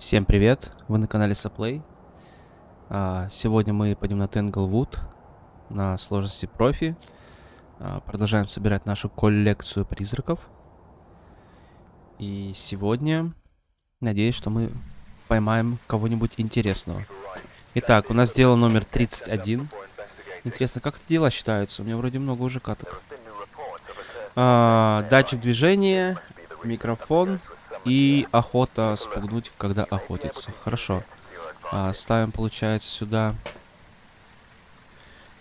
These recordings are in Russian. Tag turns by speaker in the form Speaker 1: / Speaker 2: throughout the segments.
Speaker 1: Всем привет, вы на канале Саплей. А, Сегодня мы пойдем на Тенглвуд на сложности профи. А, Продолжаем собирать нашу коллекцию призраков. И сегодня, надеюсь, что мы поймаем кого-нибудь интересного. Итак, у нас дело номер 31. Интересно, как это дела считаются? У меня вроде много уже каток. А, датчик движения, микрофон и охота спугнуть, когда охотится. Хорошо. А, ставим, получается, сюда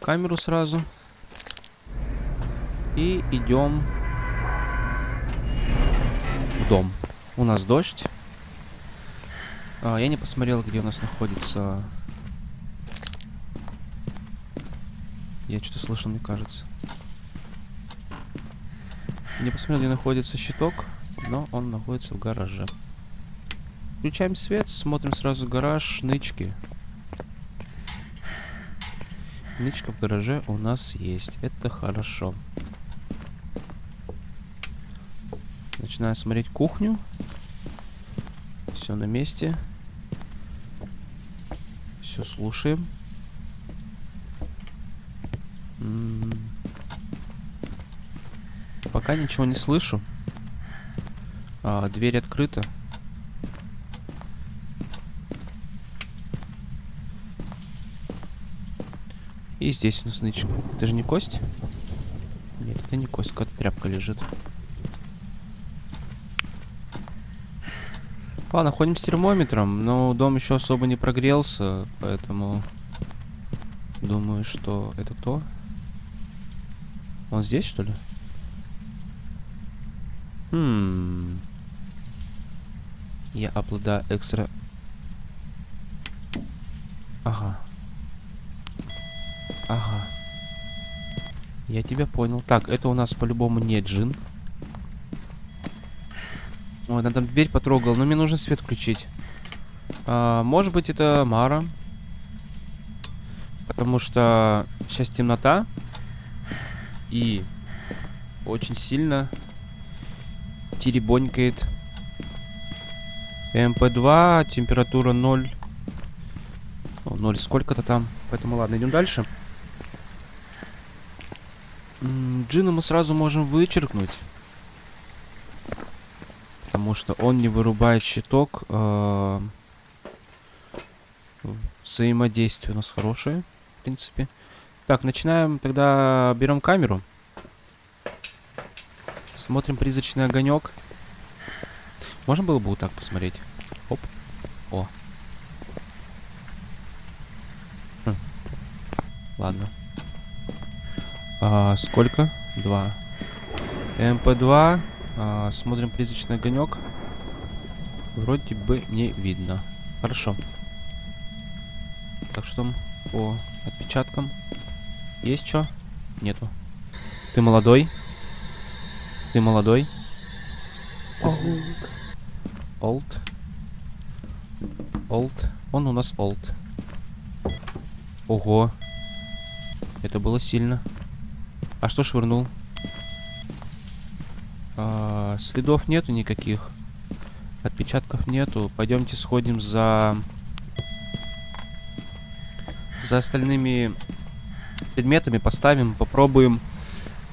Speaker 1: камеру сразу. И идем в дом. У нас дождь. А, я не посмотрел, где у нас находится... Я что-то слышал, мне кажется. Не посмотрел, где находится щиток, но он находится в гараже. Включаем свет, смотрим сразу гараж, нычки. Нычка в гараже у нас есть, это хорошо. Начинаем смотреть кухню. Все на месте. Все слушаем. М, Пока ничего не слышу. А, дверь открыта. И здесь у нас нычка. Это же не кость? Нет, это не кость, какая-то тряпка лежит. Ладно, ходим с термометром, но дом еще особо не прогрелся, поэтому думаю, что это кто? Он здесь, что ли? Хм. Я обладаю экстра... Ага. Ага. Я тебя понял. Так, это у нас по-любому не джин. Ой, надо дверь потрогал, но мне нужно свет включить. А, может быть, это Мара. Потому что сейчас темнота. И очень сильно теребонькает. ЭМП2, температура 0. О, 0 сколько-то там. Поэтому ладно, идем дальше. Джина мы сразу можем вычеркнуть. Потому что он не вырубает щиток. э, Взаимодействие у нас хорошее, в принципе. Так, начинаем. Тогда берем камеру. Смотрим призрачный огонек. Можно было бы вот так посмотреть? Оп. О. Хм. Ладно. А, сколько? Два. ЭМП2. А, смотрим призрачный огонек. Вроде бы не видно. Хорошо. Так что там по отпечаткам? Есть что? Нету. Ты молодой? Ты молодой? Ты old. Old. Он у нас old. Ого. Это было сильно. А что швырнул? А, следов нету никаких. Отпечатков нету. Пойдемте сходим за... За остальными предметами поставим, попробуем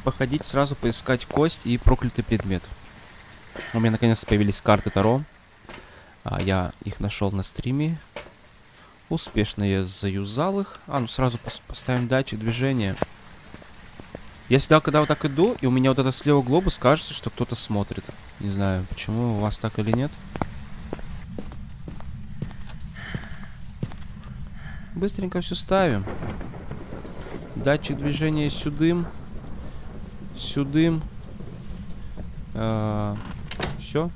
Speaker 1: походить, сразу поискать кость и проклятый предмет. У меня наконец-то появились карты Таро. А, я их нашел на стриме. Успешно я заюзал их. А, ну сразу пос- поставим датчик движения. Я всегда, когда вот так иду, и у меня вот это слева глобус, кажется, что кто-то смотрит. Не знаю, почему у вас так или нет. Быстренько все ставим. Датчик движения сюдым. Сюдым. все.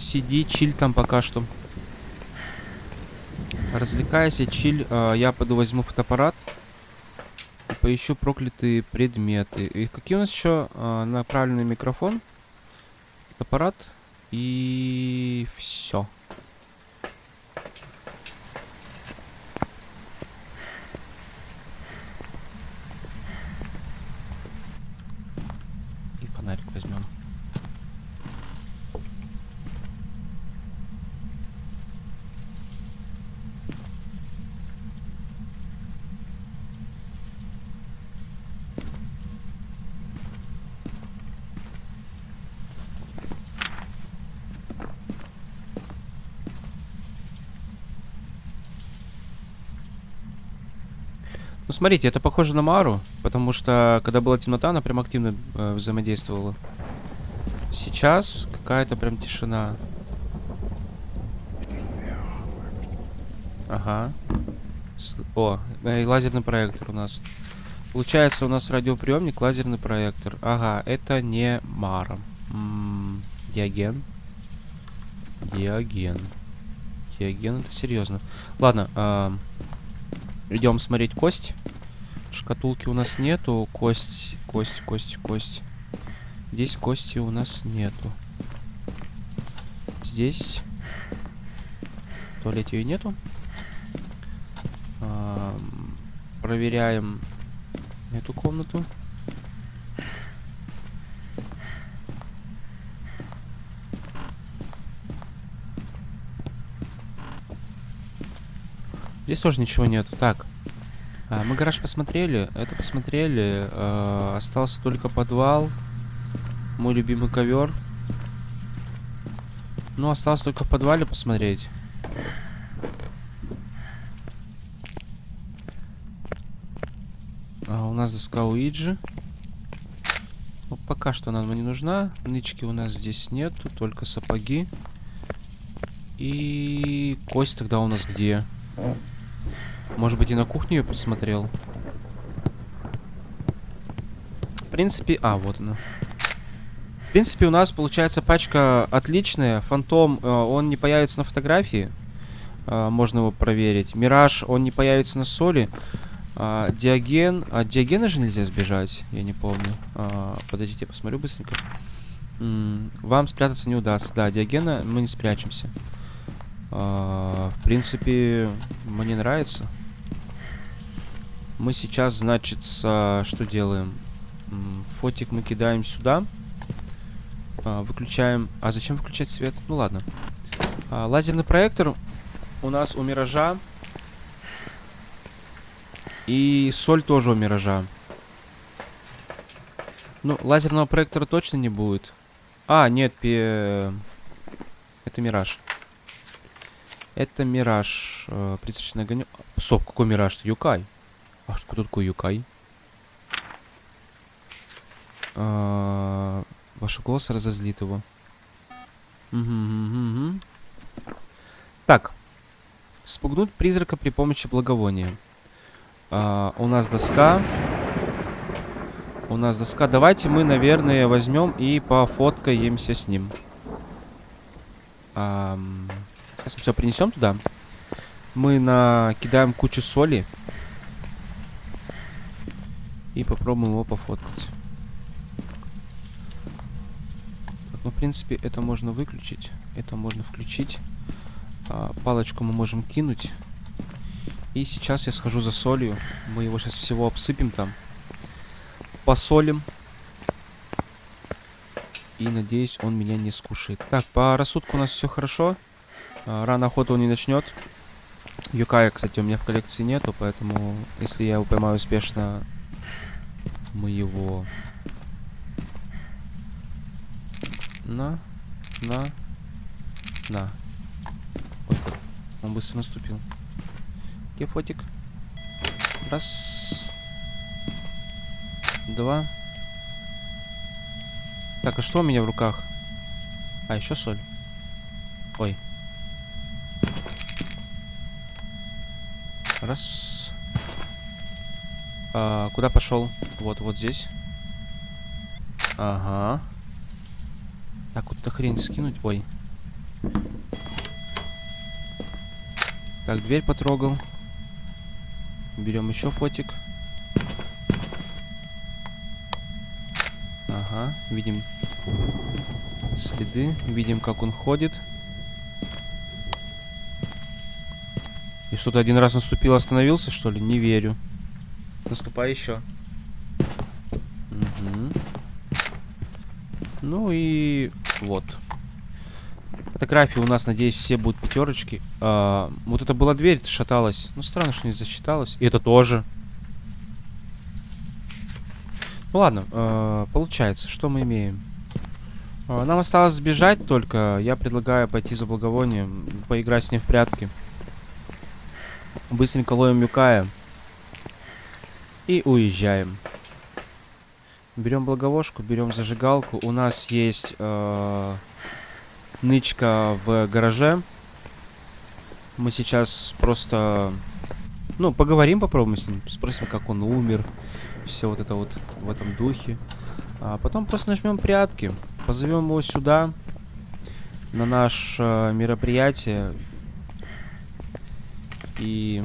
Speaker 1: Сиди, чиль там пока что. Развлекайся, чиль. А, я пойду возьму фотоаппарат. Поищу проклятые предметы. И какие у нас еще а, направленный микрофон? Фотоаппарат. И все. И фонарик возьмем. Ну, смотрите, это похоже на Мару, потому что, когда была темнота, она прям активно э, взаимодействовала. Сейчас какая-то прям тишина. Ага. С- О, э, лазерный проектор у нас. Получается, у нас радиоприемник, лазерный проектор. Ага, это не Мара. М, Диоген. Диоген. Диоген, это серьезно. Ладно, идем смотреть кость. Шкатулки у нас нету. Кость, кость, кость, кость. Здесь кости у нас нету. Здесь в ее нету. Ам, проверяем эту комнату. Здесь тоже ничего нету. Так. а, мы гараж посмотрели. Это посмотрели. а, остался только подвал. Мой любимый ковер. Ну, осталось только в подвале посмотреть. А, у нас доска Уиджи. Ну, пока что она нам не нужна. Нычки у нас здесь нету, только сапоги. И кость тогда у нас где? Может быть, и на кухне ее присмотрел? В принципе... А, вот она. В принципе, у нас получается пачка отличная. Фантом, э, он не появится на фотографии. Э, можно его проверить. Мираж, он не появится на соли. А, Диоген... А Диогена же нельзя сбежать, я не помню. А, подождите, я посмотрю быстренько. М, вам спрятаться не удастся. Да, Диогена мы не спрячемся. В принципе, мне нравится. Мы сейчас, значит, с- что делаем? Фотик мы кидаем сюда. А, выключаем... А зачем выключать свет? Ну ладно. А, лазерный проектор у нас у Миража. И соль тоже у Миража. Ну, лазерного проектора точно не будет. А, нет, пе... это Мираж. Это Мираж. Э, призрачный огонек. Стоп, какой Мираж? Юкай. А что кто такой Юкай? А, Ваш голос разозлит его. Так. Спугнуть призрака при помощи благовония. А, у нас доска. У нас доска. Давайте мы, наверное, возьмем и пофоткаемся с ним. Сейчас мы все принесем туда. Мы накидаем кучу соли. И попробуем его пофоткать. Ну, в принципе, это можно выключить. Это можно включить. А, палочку мы можем кинуть. И сейчас я схожу за солью. Мы его сейчас всего обсыпем там. Посолим. И надеюсь, он меня не скушает. Так, по рассудку у нас все хорошо. А, рано охоту он не начнет. Юкая, кстати, у меня в коллекции нету, поэтому если я его поймаю успешно, мы его... На, на, на. Ой, он быстро наступил. Где фотик? Раз. Два. Так, а что у меня в руках? А, еще соль. Ой. Раз. А, куда пошел? Вот, вот здесь. Ага. Так, эту хрень скинуть. Ой. Так, дверь потрогал. Берем еще фотик. Ага, видим следы, видим, как он ходит. И что-то один раз наступил, остановился, что ли? Не верю. Наступай еще. Мгм. Ну и вот. Фотографии у нас, надеюсь, все будут пятерочки. А, вот это была дверь, шаталась. Ну, странно, что не засчиталась. И это тоже. Ну ладно, э, получается, что мы имеем? Э, нам осталось сбежать только. Я предлагаю пойти за благовонием, поиграть с ним в прятки. Быстренько ловим Юкая. И уезжаем. Берем благовошку, берем зажигалку. У нас есть э, нычка в гараже. Мы сейчас просто, ну, поговорим, попробуем с ним. Спросим, как он умер. Все вот это вот в этом духе. А потом просто нажмем прятки. Позовем его сюда. На наше э, мероприятие. И...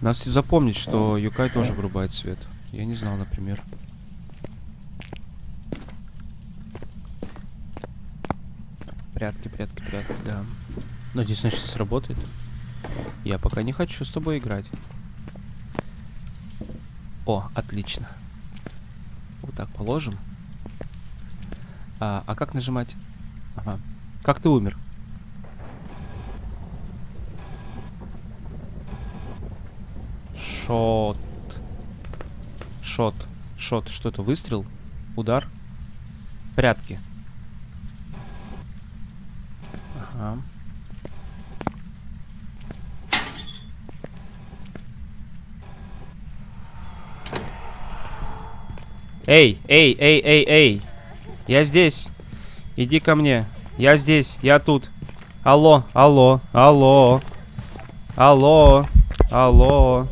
Speaker 1: Нас запомнить, что Юкай тоже вырубает свет. Я не знал, например. Прятки, прятки, прятки, да. Надеюсь, значит, сработает. Я пока не хочу с тобой играть. О, отлично. Вот так положим. А, а как нажимать? Ага. Как ты умер? Шот. Шот. Шот. Что это? Выстрел? Удар? Прятки. Ага. Эй, эй, эй, эй, эй. Я здесь. Иди ко мне. Я здесь. Я тут. Алло, алло, алло. Алло, алло.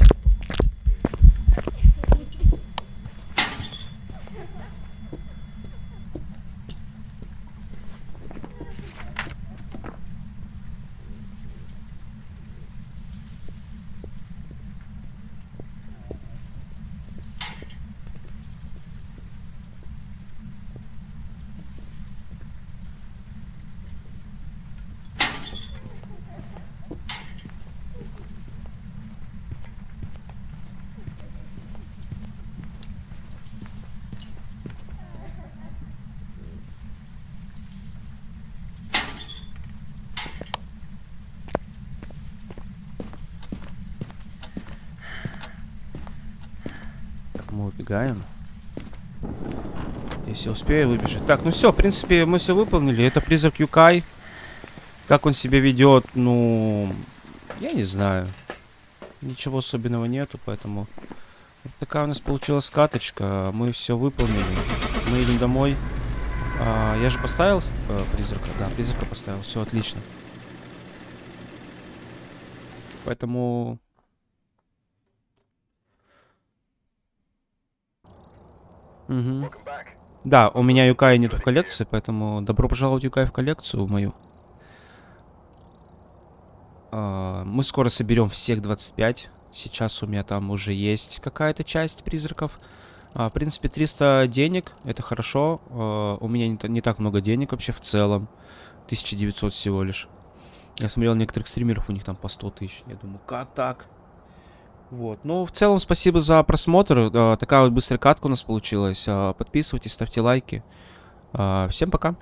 Speaker 1: Так, мы убегаем. Если успею выбежать. Так, ну все, в принципе, мы все выполнили. Это призрак Юкай. Как он себя ведет, ну, я не знаю. Ничего особенного нету, поэтому... Вот такая у нас получилась каточка. Мы все выполнили. Мы идем домой. А, я же поставил э, призрака? Да, призрака поставил. Все отлично. Поэтому... Угу. Да, у меня Юкая нет в коллекции, поэтому добро пожаловать Юкай в коллекцию мою. А, мы скоро соберем всех 25. Сейчас у меня там уже есть какая-то часть призраков. А, в принципе, 300 денег, это хорошо. А, у меня не, не так много денег вообще в целом. 1900 всего лишь. Я смотрел некоторых стримеров, у них там по 100 тысяч. Я думаю, как так? Вот. Ну, в целом, спасибо за просмотр. А, такая вот быстрая катка у нас получилась. А, подписывайтесь, ставьте лайки. А, всем пока.